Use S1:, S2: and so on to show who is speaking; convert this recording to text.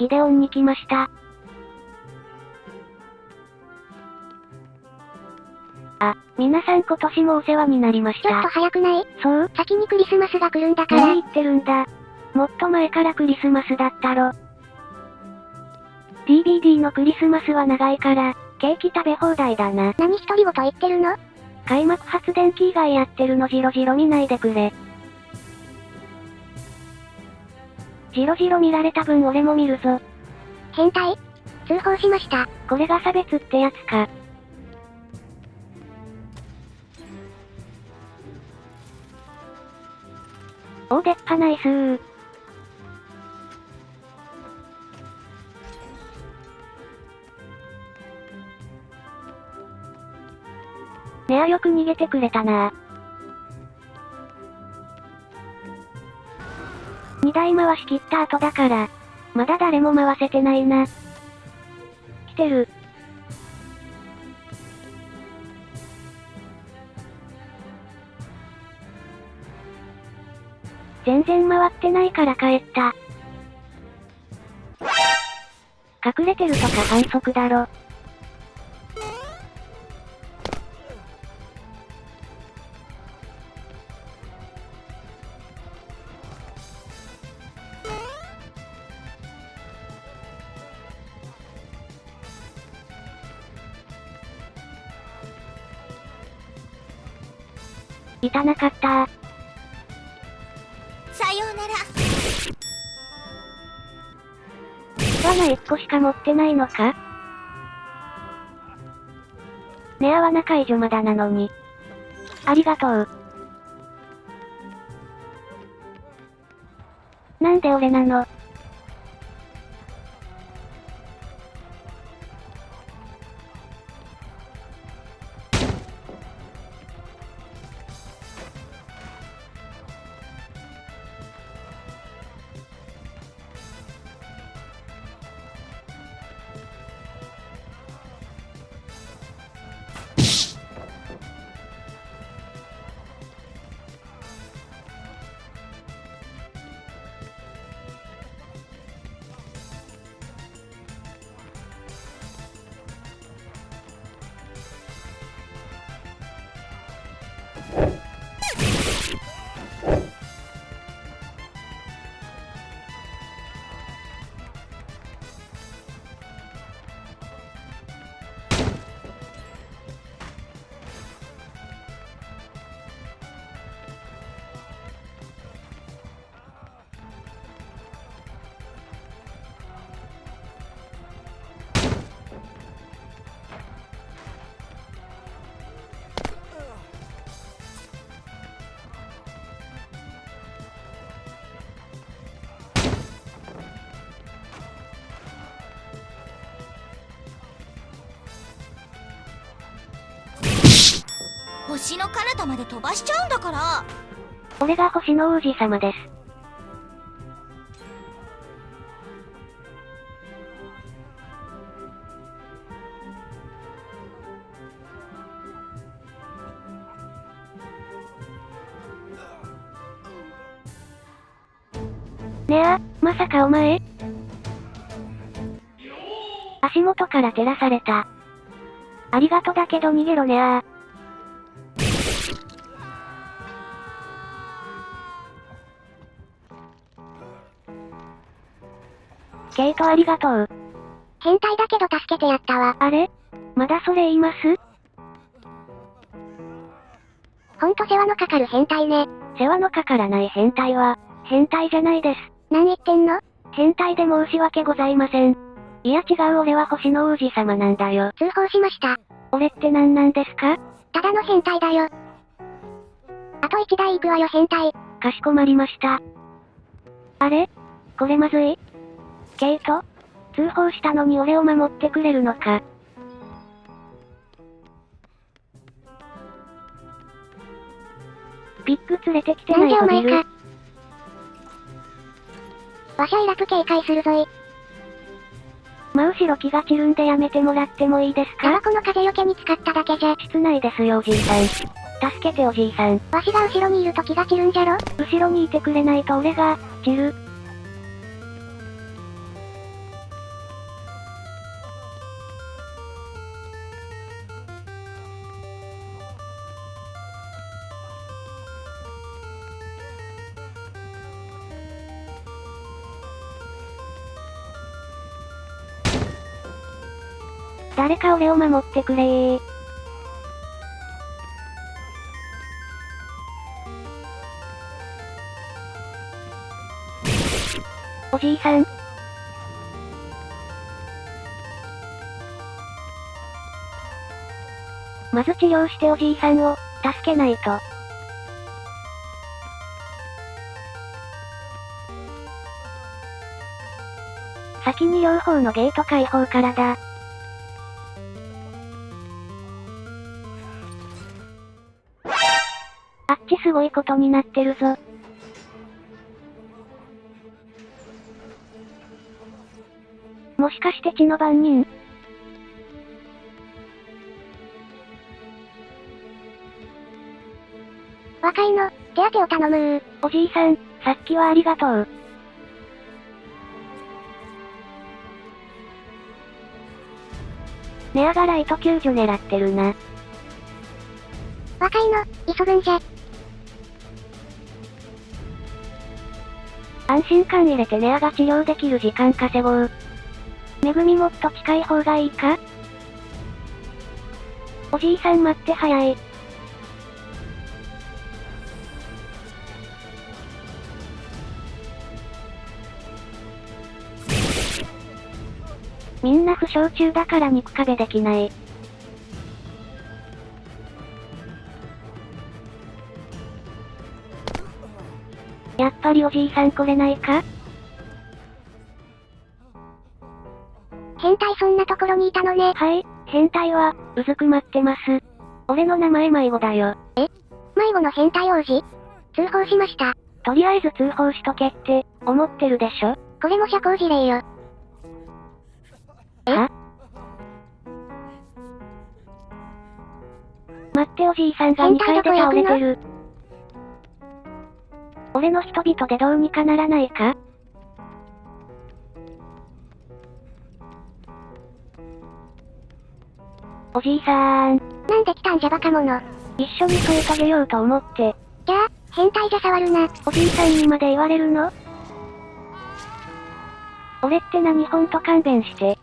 S1: ギデオンに来ました。あ、皆さん今年もお世話になりまし
S2: ちょっと
S1: た。
S2: 早くない？
S1: そう
S2: 先にクリスマスが来るんだから。
S1: 何言ってるんだ。もっと前からクリスマスだったろ。DVD のクリスマスは長いから、ケーキ食べ放題だな。
S2: 何一人ごと言ってるの？
S1: 開幕発電機以外やってるのじろじろ見ないでくれ。じろじろ見られた分俺も見るぞ。
S2: 変態？通報しました。
S1: これが差別ってやつか。お出っ歯ナイスー。ねあよく逃げてくれたな二台回し切った後だから、まだ誰も回せてないな。来てる。全然回ってないから帰った。隠れてるとか反則だろ。いたなかった
S3: さようなら。
S1: 罠1個しか持ってないのか？ねあは仲いい女まだなのに。ありがとう。なんで俺なの？
S3: 星の彼方まで飛ばしちゃうんだから。
S1: 俺が星の王子様です。ねあ、まさかお前？足元から照らされた。ありがとだけど逃げろねあケイトありがとう。
S2: 変態だけど助けてやったわ。
S1: あれ？まだそれ言います？
S2: ほんと世話のかかる変態ね。
S1: 世話のかからない変態は、変態じゃないです。
S2: 何言ってんの？
S1: 変態で申し訳ございません。いや違う俺は星の王子様なんだよ。
S2: 通報しました。
S1: 俺って何なんですか？
S2: ただの変態だよ。あと一台行くわよ変態。
S1: かしこまりました。あれ？これまずいケイト通報したのに俺を守ってくれるのか？ピック連れてきて
S2: な
S1: いとビル
S2: でお前か。わしゃイラプ警戒するぞい。
S1: 真後ろ気が散るんでやめてもらってもいいですか？
S2: タバコの風よけに使っただけじゃ。
S1: 室内ですよおじいさん。助けておじいさん。
S2: わしが後ろにいると気が散るんじゃろ？
S1: 後ろにいてくれないと俺が、散る。誰か俺を守ってくれー。おじいさん。まず治療しておじいさんを、助けないと。先に両方のゲート開放からだ。ちすごいことになってるぞ。もしかして血の番人？
S2: 若いの、手当てを頼むー。
S1: おじいさん、さっきはありがとう。ネアがライト救助狙ってるな。
S2: 若いの、急ぐんじゃ。
S1: 安心感入れてネアが治療できる時間稼ごう。めぐみもっと近い方がいいか？おじいさん待って早い。みんな負傷中だから肉壁できない。やっぱりおじいさん来れないか？
S2: 変態そんなところにいたのね。
S1: はい、変態は、うずくまってます。俺の名前迷子だよ。
S2: 迷子の変態王子？通報しました。
S1: とりあえず通報しとけって、思ってるでしょ？
S2: これも社交辞令よ。え？
S1: は？待っておじいさんが2階で倒れてる。俺の人々でどうにかならないか？おじいさーん、
S2: なんで来たんじゃバカ者？
S1: 一緒に添え遂げようと思って、
S2: じゃあ、変態じゃ触るな。
S1: おじいさんにまで言われるの？俺って何ほんと勘弁して。